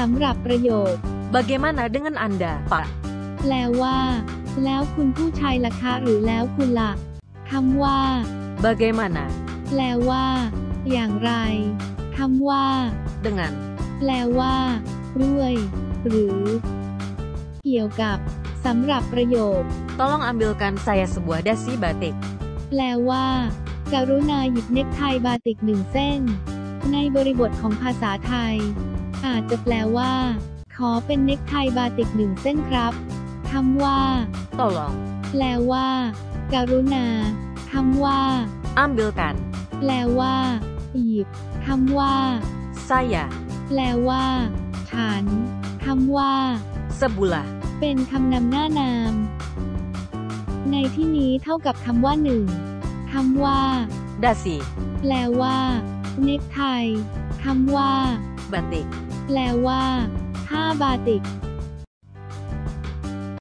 สำหรับประโยค Bagaimana dengan Anda, Pak? แปลว่า แล้วคุณผู้ชายล่ะคะหรือแล้วคุณล่ะคำว่า Bagaimana แปลว่า อย่างไรคำว่า dengan แปลว่า ด้วย หรือ เกี่ยวกับสำหรับประโยค Tolong ambilkan saya sebuah dasi batik. แปลว่า กรุณาหยิบเน็กไทบาติกหนึ่งเส้น ในบริบทของภาษาไทย อาจจะแปลว่า ขอเป็นเน็กไทบาติกหนึ่งเส้นครับคำว่า Tolong แปลว่ากรุณาคำว่า ambilkan แปลว่า หยิบคำว่า saya แปลว่า ฉันคำว่า sebulah เป็นคำนำหน้านาม ในที่นี้เท่ากับคำว่าหนึ่งคำว่า dasi แปลว่า เน็กไทคำว่า batik แปลว่าผ้าบาติก